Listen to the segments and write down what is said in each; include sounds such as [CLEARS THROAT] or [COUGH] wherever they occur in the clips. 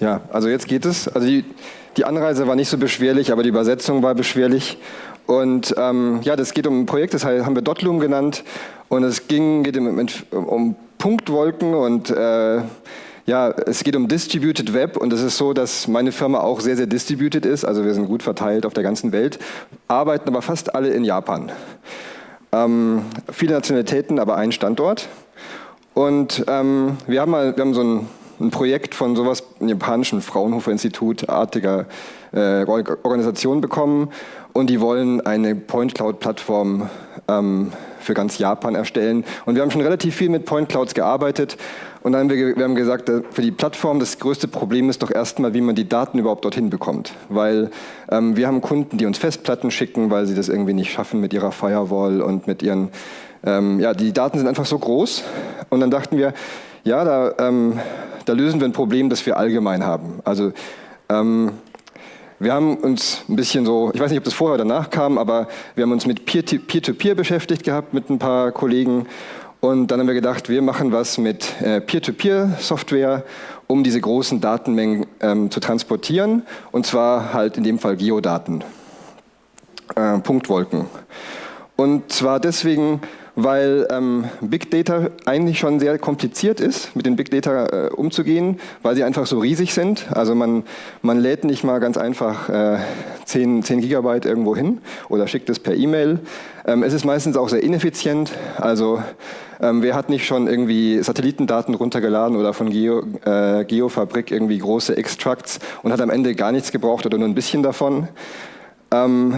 Ja, also jetzt geht es. Also die, die Anreise war nicht so beschwerlich, aber die Übersetzung war beschwerlich. Und ähm, ja, das geht um ein Projekt, das haben wir Dotloom genannt. Und es ging, geht um, um Punktwolken und äh, ja, es geht um Distributed Web und es ist so, dass meine Firma auch sehr, sehr distributed ist. Also wir sind gut verteilt auf der ganzen Welt, arbeiten aber fast alle in Japan. Ähm, viele Nationalitäten, aber ein Standort. Und ähm, wir haben mal, wir haben so ein, ein Projekt von sowas, einem japanischen Fraunhofer-Institut, artiger äh, Organisation bekommen und die wollen eine Point Cloud-Plattform ähm, für ganz Japan erstellen. Und wir haben schon relativ viel mit Point Clouds gearbeitet und dann haben wir, wir haben gesagt, äh, für die Plattform das größte Problem ist doch erstmal, wie man die Daten überhaupt dorthin bekommt. Weil ähm, wir haben Kunden, die uns Festplatten schicken, weil sie das irgendwie nicht schaffen mit ihrer Firewall und mit ihren, ähm, ja, die Daten sind einfach so groß. Und dann dachten wir, ja, da, ähm, da lösen wir ein Problem, das wir allgemein haben. Also ähm, wir haben uns ein bisschen so, ich weiß nicht, ob das vorher oder danach kam, aber wir haben uns mit Peer-to-Peer -Peer beschäftigt gehabt mit ein paar Kollegen. Und dann haben wir gedacht, wir machen was mit äh, Peer-to-Peer-Software, um diese großen Datenmengen ähm, zu transportieren. Und zwar halt in dem Fall Geodaten, äh, Punktwolken. Und zwar deswegen, weil ähm, Big Data eigentlich schon sehr kompliziert ist, mit den Big Data äh, umzugehen, weil sie einfach so riesig sind. Also man, man lädt nicht mal ganz einfach äh, 10, 10 Gigabyte irgendwo hin oder schickt es per E-Mail. Ähm, es ist meistens auch sehr ineffizient. Also ähm, wer hat nicht schon irgendwie Satellitendaten runtergeladen oder von Geo, äh, Geofabrik irgendwie große Extracts und hat am Ende gar nichts gebraucht oder nur ein bisschen davon. Ähm,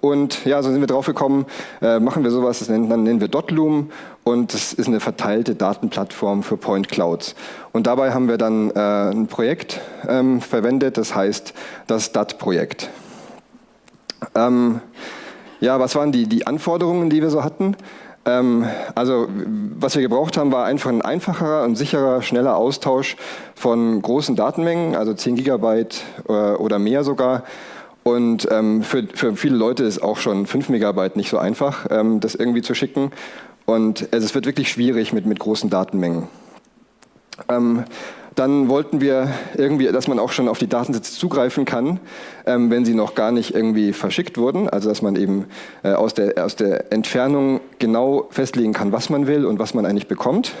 und ja, so sind wir drauf gekommen, äh, machen wir sowas, das nennen, dann nennen wir Dotloom und das ist eine verteilte Datenplattform für Point Clouds. Und dabei haben wir dann äh, ein Projekt ähm, verwendet, das heißt das DAT-Projekt. Ähm, ja, was waren die, die Anforderungen, die wir so hatten? Ähm, also was wir gebraucht haben, war einfach ein einfacherer und sicherer, schneller Austausch von großen Datenmengen, also 10 Gigabyte äh, oder mehr sogar, und ähm, für, für viele Leute ist auch schon 5 Megabyte nicht so einfach, ähm, das irgendwie zu schicken. Und also es wird wirklich schwierig mit, mit großen Datenmengen. Ähm, dann wollten wir irgendwie, dass man auch schon auf die Datensätze zugreifen kann, ähm, wenn sie noch gar nicht irgendwie verschickt wurden. Also dass man eben äh, aus, der, aus der Entfernung genau festlegen kann, was man will und was man eigentlich bekommt.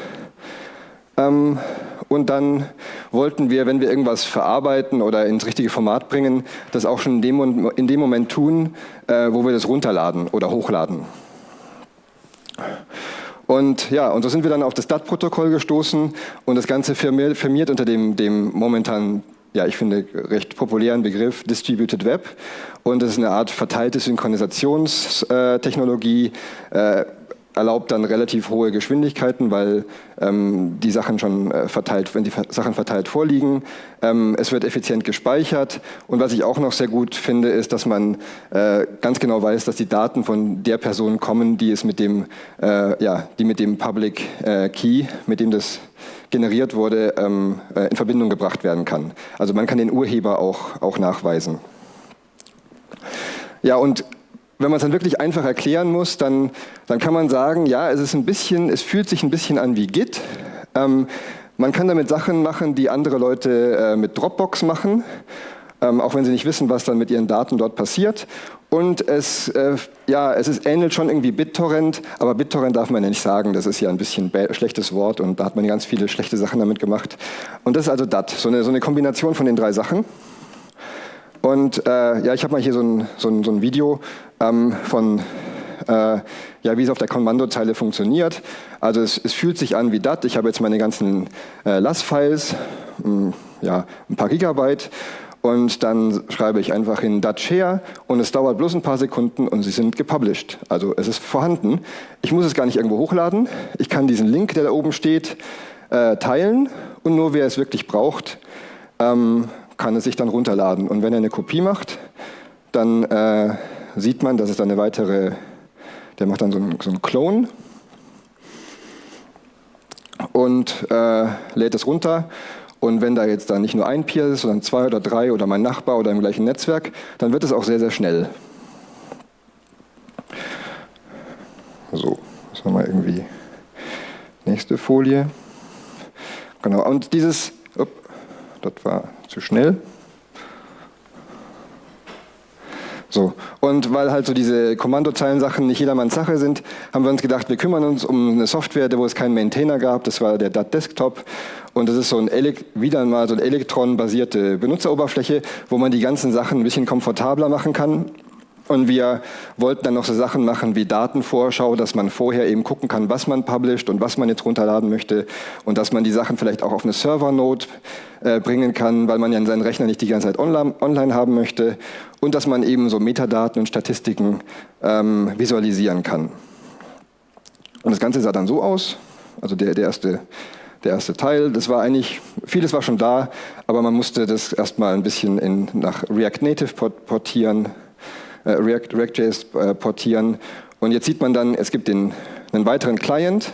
Und dann wollten wir, wenn wir irgendwas verarbeiten oder ins richtige Format bringen, das auch schon in dem, in dem Moment tun, äh, wo wir das runterladen oder hochladen. Und ja, und so sind wir dann auf das DAT-Protokoll gestoßen und das Ganze firmiert, firmiert unter dem, dem momentan, ja, ich finde, recht populären Begriff Distributed Web. Und das ist eine Art verteilte Synchronisationstechnologie, äh, erlaubt dann relativ hohe Geschwindigkeiten, weil ähm, die Sachen schon äh, verteilt, wenn die Sachen verteilt vorliegen. Ähm, es wird effizient gespeichert und was ich auch noch sehr gut finde, ist, dass man äh, ganz genau weiß, dass die Daten von der Person kommen, die es mit dem, äh, ja, die mit dem Public äh, Key, mit dem das generiert wurde, ähm, äh, in Verbindung gebracht werden kann. Also man kann den Urheber auch, auch nachweisen. Ja, und wenn man es dann wirklich einfach erklären muss, dann, dann kann man sagen, ja, es ist ein bisschen, es fühlt sich ein bisschen an wie Git. Ähm, man kann damit Sachen machen, die andere Leute äh, mit Dropbox machen, ähm, auch wenn sie nicht wissen, was dann mit ihren Daten dort passiert. Und es, äh, ja, es ist, ähnelt schon irgendwie BitTorrent, aber BitTorrent darf man ja nicht sagen, das ist ja ein bisschen ein schlechtes Wort und da hat man ganz viele schlechte Sachen damit gemacht. Und das ist also DAT, so eine, so eine Kombination von den drei Sachen. Und äh, ja, ich habe mal hier so ein, so ein, so ein Video ähm, von, äh, ja, wie es auf der Kommandozeile funktioniert. Also es, es fühlt sich an wie DAT. Ich habe jetzt meine ganzen äh, LAS-Files, hm, ja, ein paar Gigabyte und dann schreibe ich einfach in .share und es dauert bloß ein paar Sekunden und sie sind gepublished. Also es ist vorhanden. Ich muss es gar nicht irgendwo hochladen. Ich kann diesen Link, der da oben steht, äh, teilen und nur wer es wirklich braucht, ähm, kann es sich dann runterladen. Und wenn er eine Kopie macht, dann äh, sieht man, dass es dann eine weitere, der macht dann so einen, so einen Clone und äh, lädt es runter. Und wenn da jetzt dann nicht nur ein Peer ist, sondern zwei oder drei oder mein Nachbar oder im gleichen Netzwerk, dann wird es auch sehr, sehr schnell. So, das war mal irgendwie nächste Folie. Genau, und dieses das war zu schnell. So. Und weil halt so diese Kommandozeilen-Sachen nicht jedermanns Sache sind, haben wir uns gedacht, wir kümmern uns um eine Software, wo es keinen Maintainer gab. Das war der DAT Desktop. Und das ist so ein wieder mal so eine Elektron-basierte Benutzeroberfläche, wo man die ganzen Sachen ein bisschen komfortabler machen kann. Und wir wollten dann noch so Sachen machen wie Datenvorschau, dass man vorher eben gucken kann, was man publisht und was man jetzt runterladen möchte und dass man die Sachen vielleicht auch auf eine Server-Node äh, bringen kann, weil man ja seinen Rechner nicht die ganze Zeit online, online haben möchte und dass man eben so Metadaten und Statistiken ähm, visualisieren kann. Und das Ganze sah dann so aus, also der, der, erste, der erste Teil, das war eigentlich, vieles war schon da, aber man musste das erstmal ein bisschen in, nach React Native portieren, React, React.js äh, portieren. Und jetzt sieht man dann, es gibt den, einen weiteren Client.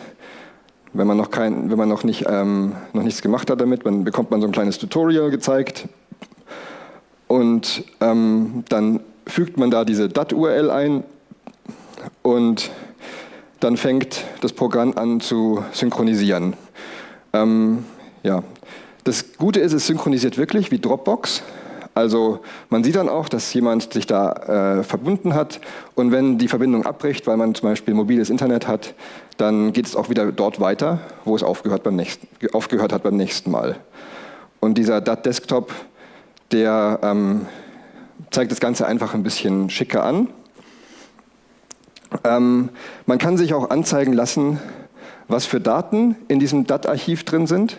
Wenn man noch, kein, wenn man noch, nicht, ähm, noch nichts gemacht hat damit, dann bekommt man so ein kleines Tutorial gezeigt. Und ähm, dann fügt man da diese DAT-URL ein und dann fängt das Programm an zu synchronisieren. Ähm, ja. Das Gute ist, es synchronisiert wirklich wie Dropbox. Also man sieht dann auch, dass jemand sich da äh, verbunden hat und wenn die Verbindung abbricht, weil man zum Beispiel mobiles Internet hat, dann geht es auch wieder dort weiter, wo es aufgehört, beim nächsten, aufgehört hat beim nächsten Mal. Und dieser DAT-Desktop, der ähm, zeigt das Ganze einfach ein bisschen schicker an. Ähm, man kann sich auch anzeigen lassen, was für Daten in diesem DAT-Archiv drin sind.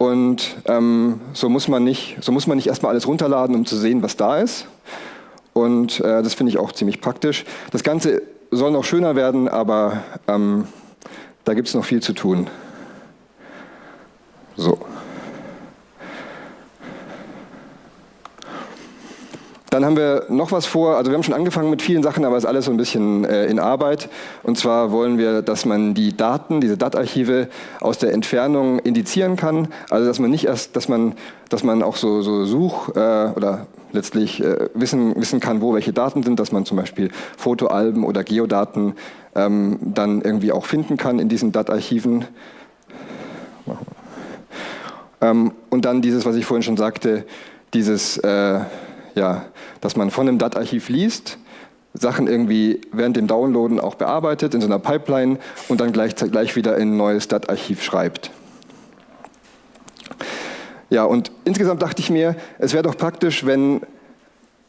Und ähm, so, muss man nicht, so muss man nicht erstmal alles runterladen, um zu sehen, was da ist. Und äh, das finde ich auch ziemlich praktisch. Das Ganze soll noch schöner werden, aber ähm, da gibt es noch viel zu tun. So. Dann haben wir noch was vor, also wir haben schon angefangen mit vielen Sachen, aber es ist alles so ein bisschen äh, in Arbeit. Und zwar wollen wir, dass man die Daten, diese DAT-Archive aus der Entfernung indizieren kann. Also dass man nicht erst, dass man, dass man auch so, so Such- äh, oder letztlich äh, wissen, wissen kann, wo welche Daten sind, dass man zum Beispiel Fotoalben oder Geodaten ähm, dann irgendwie auch finden kann in diesen DAT-Archiven. Ähm, und dann dieses, was ich vorhin schon sagte, dieses äh, ja, dass man von einem DAT-Archiv liest, Sachen irgendwie während dem Downloaden auch bearbeitet in so einer Pipeline und dann gleich, gleich wieder in ein neues DAT-Archiv schreibt. Ja, und insgesamt dachte ich mir, es wäre doch praktisch, wenn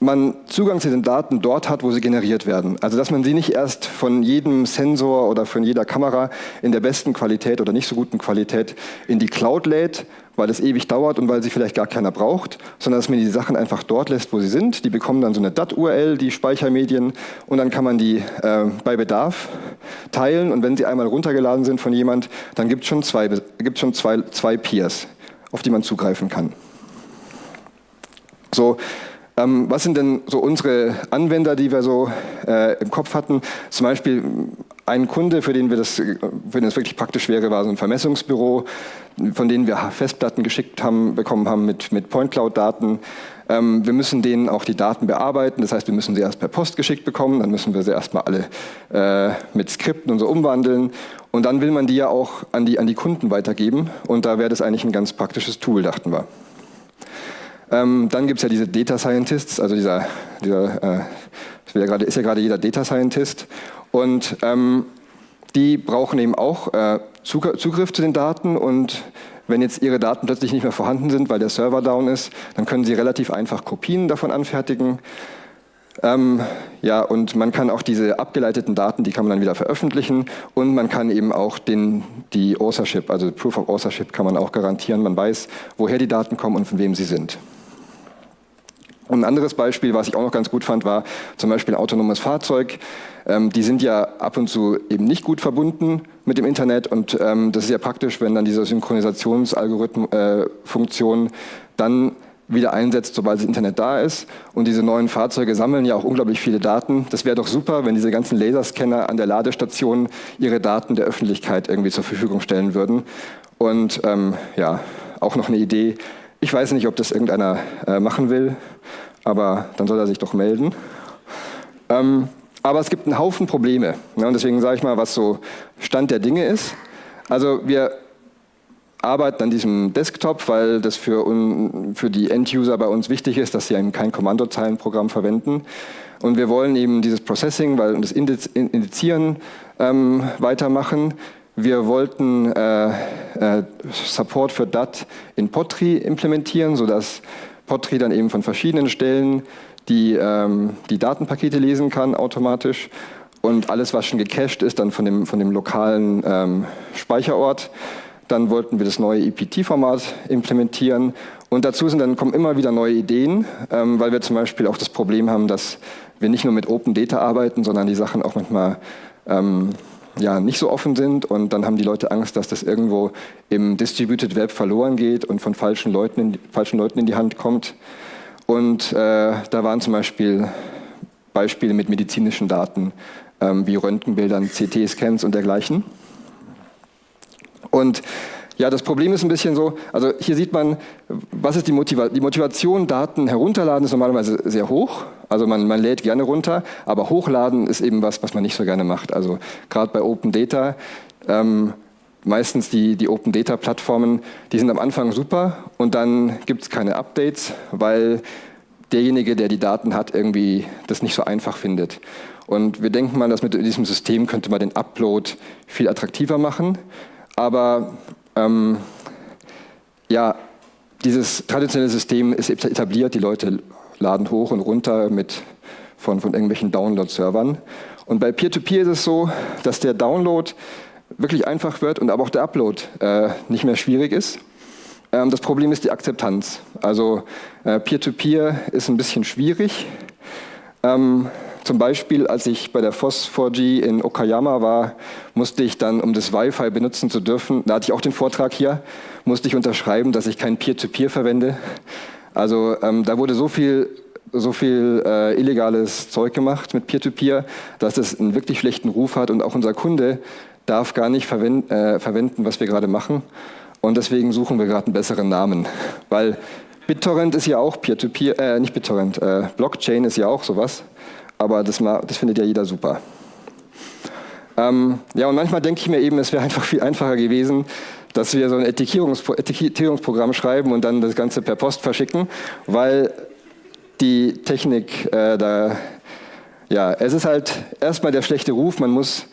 man Zugang zu den Daten dort hat, wo sie generiert werden. Also dass man sie nicht erst von jedem Sensor oder von jeder Kamera in der besten Qualität oder nicht so guten Qualität in die Cloud lädt, weil es ewig dauert und weil sie vielleicht gar keiner braucht, sondern dass man die Sachen einfach dort lässt, wo sie sind. Die bekommen dann so eine DAT-URL, die Speichermedien, und dann kann man die äh, bei Bedarf teilen. Und wenn sie einmal runtergeladen sind von jemand, dann gibt es schon, zwei, gibt's schon zwei, zwei Peers, auf die man zugreifen kann. So, ähm, was sind denn so unsere Anwender, die wir so äh, im Kopf hatten? Zum Beispiel ein Kunde, für den, wir das, für den das wirklich praktisch wäre, war so ein Vermessungsbüro, von denen wir Festplatten geschickt haben, bekommen haben mit, mit Point Cloud-Daten. Ähm, wir müssen denen auch die Daten bearbeiten, das heißt, wir müssen sie erst per Post geschickt bekommen, dann müssen wir sie erstmal alle äh, mit Skripten und so umwandeln. Und dann will man die ja auch an die, an die Kunden weitergeben. Und da wäre das eigentlich ein ganz praktisches Tool, dachten wir. Ähm, dann gibt es ja diese Data Scientists, also dieser, dieser äh, ist ja gerade jeder Data Scientist und ähm, die brauchen eben auch äh, Zugriff zu den Daten und wenn jetzt ihre Daten plötzlich nicht mehr vorhanden sind, weil der Server down ist, dann können sie relativ einfach Kopien davon anfertigen. Ähm, ja, und man kann auch diese abgeleiteten Daten, die kann man dann wieder veröffentlichen und man kann eben auch den, die Authorship, also Proof of Authorship kann man auch garantieren. Man weiß, woher die Daten kommen und von wem sie sind. Und ein anderes Beispiel, was ich auch noch ganz gut fand, war zum Beispiel ein autonomes Fahrzeug. Ähm, die sind ja ab und zu eben nicht gut verbunden mit dem Internet und ähm, das ist ja praktisch, wenn dann diese Synchronisationsalgorithmen-Funktion äh, dann wieder einsetzt, sobald das Internet da ist. Und diese neuen Fahrzeuge sammeln ja auch unglaublich viele Daten. Das wäre doch super, wenn diese ganzen Laserscanner an der Ladestation ihre Daten der Öffentlichkeit irgendwie zur Verfügung stellen würden. Und ähm, ja, auch noch eine Idee, ich weiß nicht, ob das irgendeiner äh, machen will, aber dann soll er sich doch melden. Ähm, aber es gibt einen Haufen Probleme. Ne, und deswegen sage ich mal, was so Stand der Dinge ist. Also wir arbeiten an diesem Desktop, weil das für, un, für die End-User bei uns wichtig ist, dass sie eben kein Kommandozeilenprogramm verwenden. Und wir wollen eben dieses Processing, weil das Indizieren ähm, weitermachen. Wir wollten äh, äh, Support für DAT in Potri implementieren, sodass Potri dann eben von verschiedenen Stellen die, ähm, die Datenpakete lesen kann automatisch und alles, was schon gecached ist, dann von dem, von dem lokalen ähm, Speicherort. Dann wollten wir das neue EPT-Format implementieren und dazu sind dann kommen immer wieder neue Ideen, ähm, weil wir zum Beispiel auch das Problem haben, dass wir nicht nur mit Open Data arbeiten, sondern die Sachen auch manchmal ähm, ja, nicht so offen sind und dann haben die Leute Angst, dass das irgendwo im Distributed Web verloren geht und von falschen Leuten in, falschen Leuten in die Hand kommt. Und äh, da waren zum Beispiel Beispiele mit medizinischen Daten, ähm, wie Röntgenbildern, CT-Scans und dergleichen. Und ja, das Problem ist ein bisschen so, also hier sieht man, was ist die, Motiva die Motivation, Daten herunterladen ist normalerweise sehr hoch, also man, man lädt gerne runter, aber hochladen ist eben was, was man nicht so gerne macht. Also gerade bei Open Data, ähm, meistens die, die Open Data Plattformen, die sind am Anfang super und dann gibt es keine Updates, weil derjenige, der die Daten hat, irgendwie das nicht so einfach findet. Und wir denken mal, dass mit diesem System könnte man den Upload viel attraktiver machen. Aber ähm, ja, dieses traditionelle System ist etabliert, die Leute laden hoch und runter mit, von, von irgendwelchen Download-Servern. Und bei Peer-to-Peer -Peer ist es so, dass der Download wirklich einfach wird und aber auch der Upload äh, nicht mehr schwierig ist. Ähm, das Problem ist die Akzeptanz. Also äh, Peer-to-Peer -Peer ist ein bisschen schwierig. Ähm, zum Beispiel, als ich bei der FOSS 4G in Okayama war, musste ich dann, um das Wi-Fi benutzen zu dürfen, da hatte ich auch den Vortrag hier, musste ich unterschreiben, dass ich kein Peer-to-Peer -Peer verwende. Also ähm, da wurde so viel, so viel äh, illegales Zeug gemacht mit Peer-to-Peer, -Peer, dass es einen wirklich schlechten Ruf hat und auch unser Kunde darf gar nicht verwend, äh, verwenden, was wir gerade machen. Und deswegen suchen wir gerade einen besseren Namen, weil BitTorrent ist ja auch Peer-to-Peer, -Peer, äh, nicht BitTorrent, äh, Blockchain ist ja auch sowas aber das, das findet ja jeder super. Ähm, ja, und manchmal denke ich mir eben, es wäre einfach viel einfacher gewesen, dass wir so ein Etikettierungspro Etikettierungsprogramm schreiben und dann das Ganze per Post verschicken, weil die Technik äh, da, ja, es ist halt erstmal der schlechte Ruf, man muss,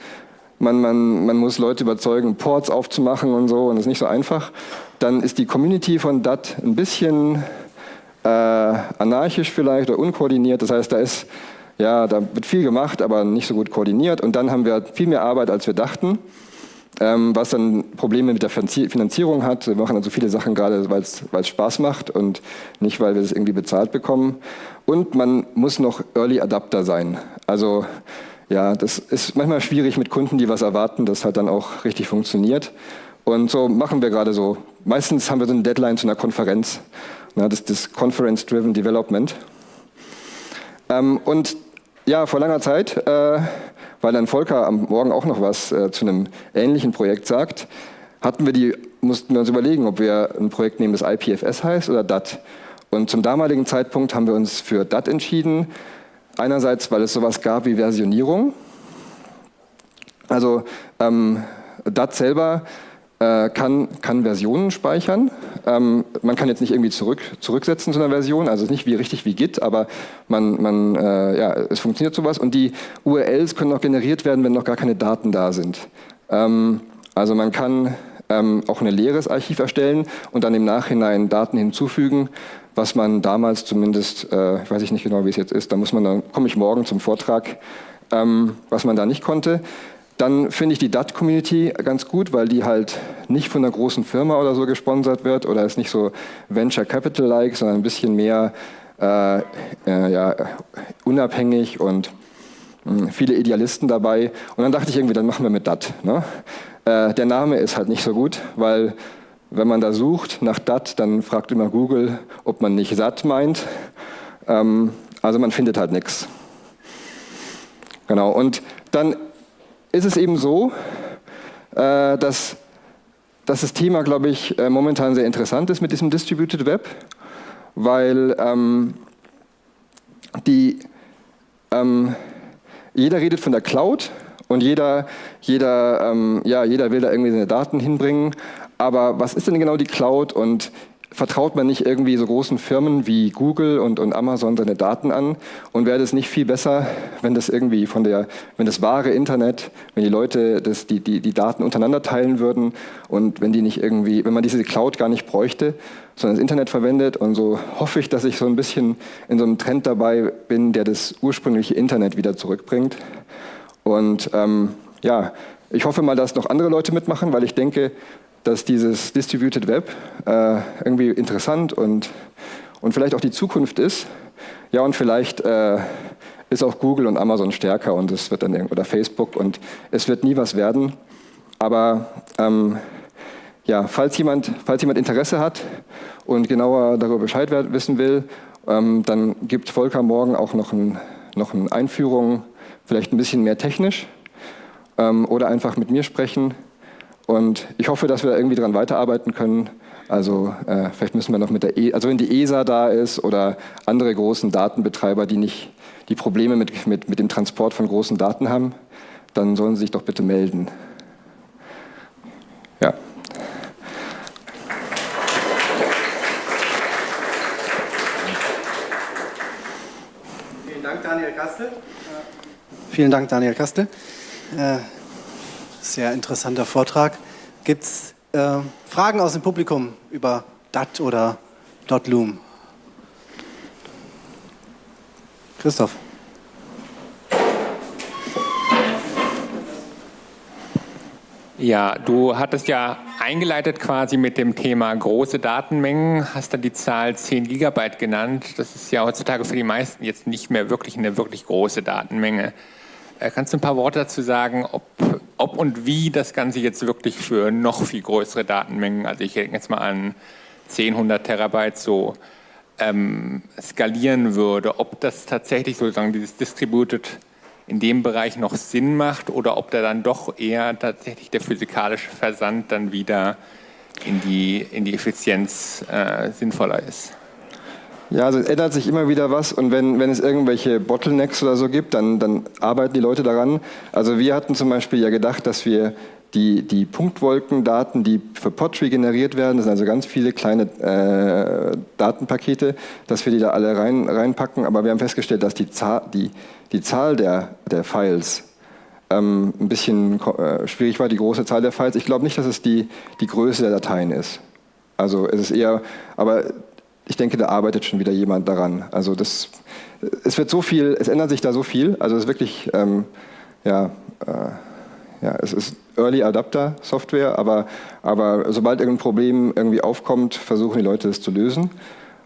man, man, man muss Leute überzeugen, Ports aufzumachen und so, und das ist nicht so einfach. Dann ist die Community von DAT ein bisschen äh, anarchisch vielleicht oder unkoordiniert, das heißt, da ist ja, da wird viel gemacht, aber nicht so gut koordiniert. Und dann haben wir viel mehr Arbeit, als wir dachten, ähm, was dann Probleme mit der Finanzierung hat. Wir machen also viele Sachen gerade, weil es Spaß macht und nicht, weil wir es irgendwie bezahlt bekommen. Und man muss noch Early Adapter sein. Also ja, das ist manchmal schwierig mit Kunden, die was erwarten, dass halt dann auch richtig funktioniert. Und so machen wir gerade so. Meistens haben wir so eine Deadline zu einer Konferenz. das ist das Conference-Driven Development. Ähm, und ja, vor langer Zeit, äh, weil dann Volker am Morgen auch noch was äh, zu einem ähnlichen Projekt sagt, hatten wir die, mussten wir uns überlegen, ob wir ein Projekt nehmen, das IPFS heißt oder DAT. Und zum damaligen Zeitpunkt haben wir uns für DAT entschieden. Einerseits, weil es sowas gab wie Versionierung. Also ähm, DAT selber äh, kann, kann Versionen speichern. Ähm, man kann jetzt nicht irgendwie zurück, zurücksetzen zu einer Version, also nicht wie richtig wie Git, aber man, man, äh, ja, es funktioniert sowas und die URLs können auch generiert werden, wenn noch gar keine Daten da sind. Ähm, also man kann ähm, auch ein leeres Archiv erstellen und dann im Nachhinein Daten hinzufügen, was man damals zumindest, äh, weiß ich nicht genau, wie es jetzt ist, da muss man dann komme ich morgen zum Vortrag, ähm, was man da nicht konnte. Dann finde ich die DAT-Community ganz gut, weil die halt nicht von einer großen Firma oder so gesponsert wird oder ist nicht so Venture Capital-like, sondern ein bisschen mehr äh, äh, ja, unabhängig und mh, hm, viele Idealisten dabei. Und dann dachte ich irgendwie, dann machen wir mit DAT. Ne? Äh, der Name ist halt nicht so gut, weil wenn man da sucht nach DAT, dann fragt immer Google, ob man nicht SAT meint. Ähm, also man findet halt nichts. Genau, und dann ist es eben so, äh, dass, dass das Thema, glaube ich, äh, momentan sehr interessant ist mit diesem Distributed Web, weil ähm, die, ähm, jeder redet von der Cloud und jeder, jeder, ähm, ja, jeder will da irgendwie seine Daten hinbringen, Aber was ist denn genau die Cloud und vertraut man nicht irgendwie so großen Firmen wie Google und, und Amazon seine Daten an? Und wäre das nicht viel besser, wenn das irgendwie von der, wenn das wahre Internet, wenn die Leute das, die, die, die Daten untereinander teilen würden und wenn die nicht irgendwie, wenn man diese Cloud gar nicht bräuchte, sondern das Internet verwendet. Und so hoffe ich, dass ich so ein bisschen in so einem Trend dabei bin, der das ursprüngliche Internet wieder zurückbringt. Und ähm, ja, ich hoffe mal, dass noch andere Leute mitmachen, weil ich denke, dass dieses Distributed Web äh, irgendwie interessant und, und vielleicht auch die Zukunft ist. Ja, und vielleicht äh, ist auch Google und Amazon stärker und es wird dann oder Facebook und es wird nie was werden. Aber ähm, ja, falls jemand, falls jemand Interesse hat und genauer darüber Bescheid wissen will, ähm, dann gibt Volker morgen auch noch, ein, noch eine Einführung, vielleicht ein bisschen mehr technisch ähm, oder einfach mit mir sprechen. Und ich hoffe, dass wir irgendwie daran weiterarbeiten können. Also äh, vielleicht müssen wir noch mit der, e also wenn die ESA da ist oder andere großen Datenbetreiber, die nicht die Probleme mit, mit, mit dem Transport von großen Daten haben, dann sollen sie sich doch bitte melden. Ja. Vielen Dank, Daniel Kastel. Vielen Dank, Daniel Kastel. Äh, sehr interessanter Vortrag. Gibt es äh, Fragen aus dem Publikum über DAT oder .loom? Christoph. Ja, du hattest ja eingeleitet quasi mit dem Thema große Datenmengen, hast dann die Zahl 10 Gigabyte genannt. Das ist ja heutzutage für die meisten jetzt nicht mehr wirklich eine wirklich große Datenmenge. Äh, kannst du ein paar Worte dazu sagen, ob, ob und wie das Ganze jetzt wirklich für noch viel größere Datenmengen, also ich denke jetzt mal an 10, 100 Terabyte so, ähm, skalieren würde, ob das tatsächlich sozusagen dieses Distributed in dem Bereich noch Sinn macht oder ob da dann doch eher tatsächlich der physikalische Versand dann wieder in die, in die Effizienz äh, sinnvoller ist. Ja, also es ändert sich immer wieder was und wenn, wenn es irgendwelche Bottlenecks oder so gibt, dann, dann arbeiten die Leute daran. Also wir hatten zum Beispiel ja gedacht, dass wir die, die Punktwolkendaten, die für Pottree generiert werden, das sind also ganz viele kleine äh, Datenpakete, dass wir die da alle rein, reinpacken, aber wir haben festgestellt, dass die Zahl, die, die Zahl der, der Files ähm, ein bisschen äh, schwierig war, die große Zahl der Files. Ich glaube nicht, dass es die, die Größe der Dateien ist. Also es ist eher, aber ich denke, da arbeitet schon wieder jemand daran. Also das, es wird so viel, es ändert sich da so viel. Also es ist wirklich, ähm, ja, äh, ja, es ist Early Adapter Software, aber, aber sobald irgendein Problem irgendwie aufkommt, versuchen die Leute es zu lösen.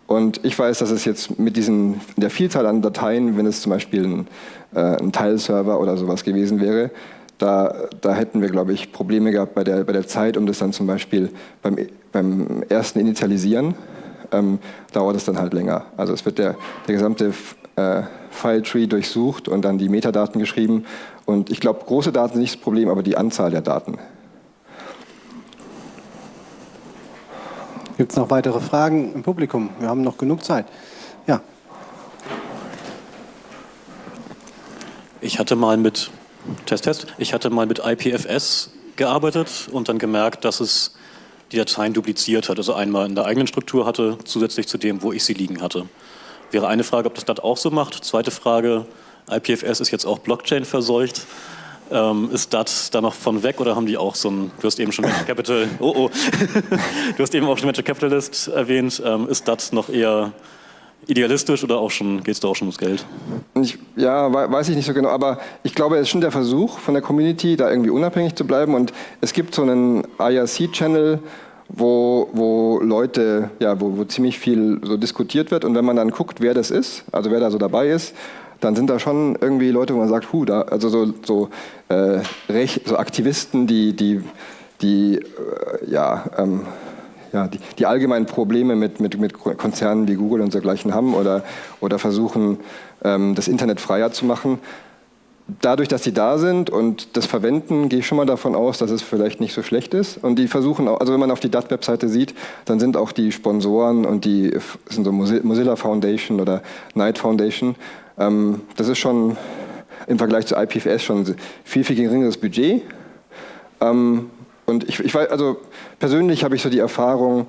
Und ich weiß, dass es jetzt mit diesen, der Vielzahl an Dateien, wenn es zum Beispiel ein, äh, ein Teilserver oder sowas gewesen wäre, da, da hätten wir, glaube ich, Probleme gehabt bei der, bei der Zeit, um das dann zum Beispiel beim, beim ersten Initialisieren ähm, dauert es dann halt länger. Also es wird der, der gesamte äh, File-Tree durchsucht und dann die Metadaten geschrieben. Und ich glaube, große Daten sind nicht das Problem, aber die Anzahl der Daten. Gibt es noch weitere Fragen im Publikum? Wir haben noch genug Zeit. Ja. Ich hatte mal mit Test, Test. Ich hatte mal mit IPFS gearbeitet und dann gemerkt, dass es die Dateien dupliziert hat, also einmal in der eigenen Struktur hatte, zusätzlich zu dem, wo ich sie liegen hatte. Wäre eine Frage, ob das DAT auch so macht. Zweite Frage, IPFS ist jetzt auch Blockchain verseucht. Ähm, ist DAT da noch von weg oder haben die auch so ein, du hast eben schon Venture Capital, oh oh, [LAUGHS] du hast eben auch schon Venture Capitalist erwähnt, ähm, ist DAT noch eher idealistisch oder auch schon, geht es da auch schon ums Geld? Ich, ja, weiß ich nicht so genau, aber ich glaube, es ist schon der Versuch von der Community, da irgendwie unabhängig zu bleiben und es gibt so einen IRC-Channel, wo, wo Leute, ja, wo, wo ziemlich viel so diskutiert wird und wenn man dann guckt, wer das ist, also wer da so dabei ist, dann sind da schon irgendwie Leute, wo man sagt, hu, da, also so, so, äh, Recht, so Aktivisten, die, die, die äh, ja, ähm, ja, die, die, allgemeinen Probleme mit, mit, mit Konzernen wie Google und dergleichen haben oder, oder versuchen, ähm, das Internet freier zu machen. Dadurch, dass sie da sind und das verwenden, gehe ich schon mal davon aus, dass es vielleicht nicht so schlecht ist. Und die versuchen, auch, also wenn man auf die DAT-Webseite sieht, dann sind auch die Sponsoren und die sind so Mozilla Foundation oder Knight Foundation. Ähm, das ist schon im Vergleich zu IPFS schon viel, viel geringeres Budget. Ähm, Und ich, ich weiß, also persönlich habe ich so die Erfahrung,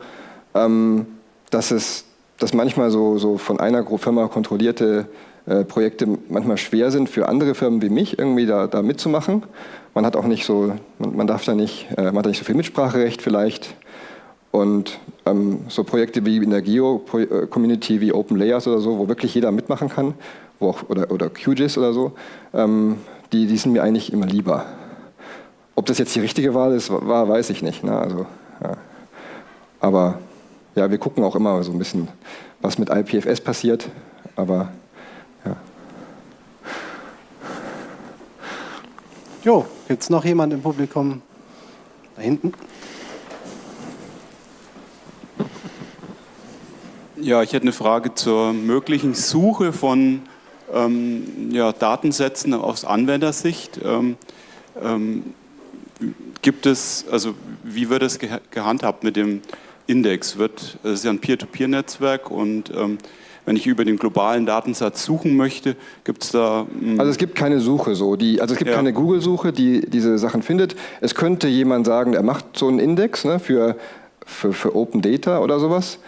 ähm, dass es, dass manchmal so, so von einer Firma kontrollierte äh, Projekte manchmal schwer sind für andere Firmen wie mich, irgendwie da, da mitzumachen. Man hat auch nicht so, man, man darf da nicht, äh, man hat nicht so viel Mitspracherecht vielleicht. Und ähm, so Projekte wie in der Geo-Community wie Open Layers oder so, wo wirklich jeder mitmachen kann, wo auch, oder, oder QGIS oder so, ähm, die, die sind mir eigentlich immer lieber. Ob das jetzt die richtige Wahl ist, war, weiß ich nicht. Ne? Also, ja. Aber ja, wir gucken auch immer so ein bisschen, was mit IPFS passiert. Aber ja. Jo, gibt es noch jemand im Publikum? Da hinten? Ja, ich hätte eine Frage zur möglichen Suche von ähm, ja, Datensätzen aus Anwendersicht. Ähm, ähm, gibt es, also wie wird es gehandhabt mit dem Index? Wird, es ist ja ein Peer-to-Peer-Netzwerk und ähm, wenn ich über den globalen Datensatz suchen möchte, gibt es da. Hm also es gibt keine Suche so. Die, also es gibt ja. keine Google-Suche, die diese Sachen findet. Es könnte jemand sagen, er macht so einen Index ne, für, für, für Open Data oder sowas.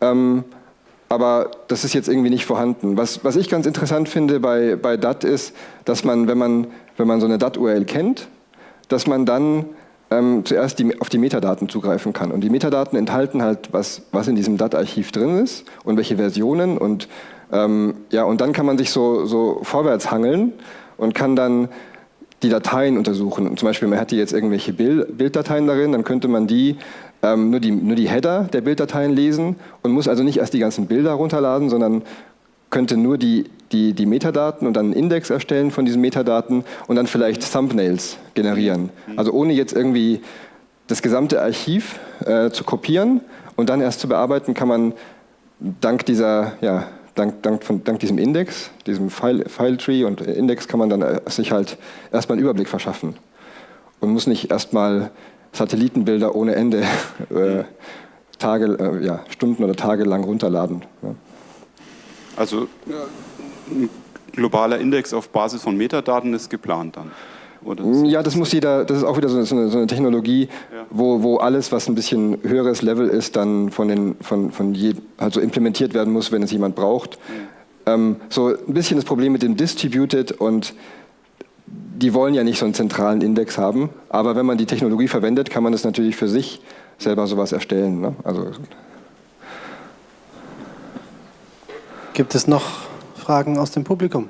Ähm, aber das ist jetzt irgendwie nicht vorhanden. Was, was ich ganz interessant finde bei, bei DAT ist, dass man, wenn man, wenn man so eine DAT-URL kennt, dass man dann ähm, zuerst die, auf die Metadaten zugreifen kann. Und die Metadaten enthalten halt, was, was in diesem DAT-Archiv drin ist und welche Versionen. Und, ähm, ja, und dann kann man sich so, so vorwärts hangeln und kann dann die Dateien untersuchen. Und zum Beispiel, man hätte jetzt irgendwelche Bild, Bilddateien darin, dann könnte man die ähm, nur, die, nur die Header der Bilddateien lesen und muss also nicht erst die ganzen Bilder runterladen, sondern könnte nur die, die, die Metadaten und dann einen Index erstellen von diesen Metadaten und dann vielleicht Thumbnails generieren. Also ohne jetzt irgendwie das gesamte Archiv äh, zu kopieren und dann erst zu bearbeiten, kann man dank dieser, ja, dank, dank, von, dank diesem Index, diesem File, File Tree und Index kann man dann äh, sich halt erstmal einen Überblick verschaffen und muss nicht erstmal Satellitenbilder ohne Ende [LAUGHS] äh, Tage, äh, ja, Stunden oder Tage lang runterladen. Ja. Also ein globaler Index auf Basis von Metadaten ist geplant dann? ja, das muss jeder, das ist auch wieder so eine, so eine Technologie, ja. wo, wo alles, was ein bisschen höheres Level ist, dann von den, von, von je, also implementiert werden muss, wenn es jemand braucht. Mhm. Ähm, so ein bisschen das Problem mit dem Distributed und die wollen ja nicht so einen zentralen Index haben, aber wenn man die Technologie verwendet, kann man es natürlich für sich selber sowas erstellen. Ne? Also Gibt es noch Fragen aus dem Publikum?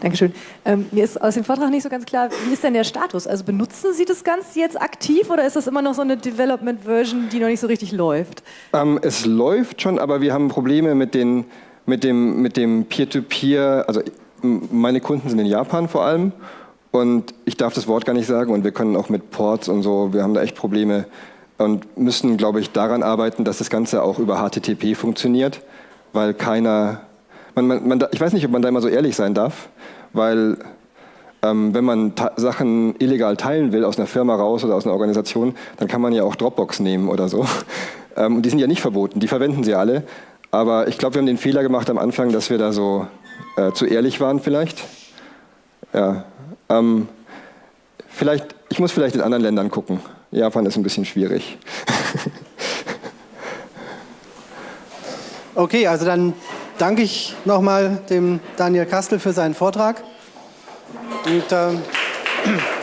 Dankeschön. Ähm, mir ist aus dem Vortrag nicht so ganz klar, wie ist denn der Status? Also benutzen Sie das Ganze jetzt aktiv oder ist das immer noch so eine Development-Version, die noch nicht so richtig läuft? Ähm, es läuft schon, aber wir haben Probleme mit, den, mit dem mit dem Peer-to-Peer. -Peer. Also meine Kunden sind in Japan vor allem und ich darf das Wort gar nicht sagen und wir können auch mit Ports und so, wir haben da echt Probleme und müssen, glaube ich, daran arbeiten, dass das Ganze auch über HTTP funktioniert, weil keiner man, man, man, ich weiß nicht, ob man da immer so ehrlich sein darf, weil ähm, wenn man Sachen illegal teilen will aus einer Firma raus oder aus einer Organisation, dann kann man ja auch Dropbox nehmen oder so. [LAUGHS] Ähm, die sind ja nicht verboten, die verwenden sie alle. Aber ich glaube, wir haben den Fehler gemacht am Anfang, dass wir da so äh, zu ehrlich waren vielleicht. Ja. Ähm, vielleicht, ich muss vielleicht in anderen Ländern gucken. Japan ist ein bisschen schwierig. [LAUGHS] okay, also dann danke ich nochmal dem Daniel Kastel für seinen Vortrag. Und, ähm, [CLEARS THROAT]